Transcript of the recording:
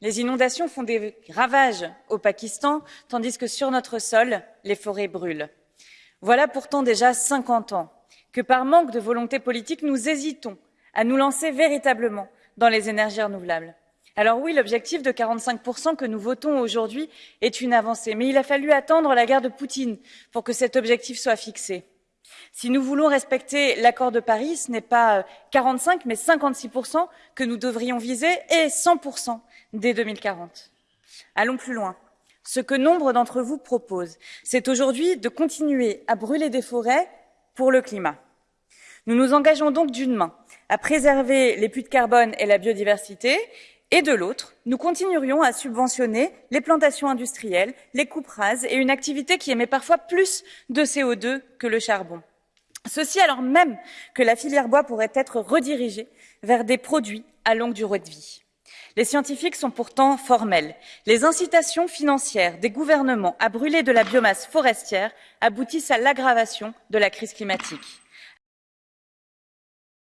Les inondations font des ravages au Pakistan, tandis que sur notre sol, les forêts brûlent. Voilà pourtant déjà 50 ans que par manque de volonté politique, nous hésitons à nous lancer véritablement dans les énergies renouvelables. Alors oui, l'objectif de 45% que nous votons aujourd'hui est une avancée, mais il a fallu attendre la guerre de Poutine pour que cet objectif soit fixé. Si nous voulons respecter l'accord de Paris, ce n'est pas 45, mais 56% que nous devrions viser et 100% dès 2040. Allons plus loin. Ce que nombre d'entre vous proposent, c'est aujourd'hui de continuer à brûler des forêts pour le climat. Nous nous engageons donc d'une main à préserver les puits de carbone et la biodiversité et de l'autre, nous continuerions à subventionner les plantations industrielles, les coupes et une activité qui émet parfois plus de CO2 que le charbon. Ceci alors même que la filière bois pourrait être redirigée vers des produits à longue durée de vie. Les scientifiques sont pourtant formels. Les incitations financières des gouvernements à brûler de la biomasse forestière aboutissent à l'aggravation de la crise climatique.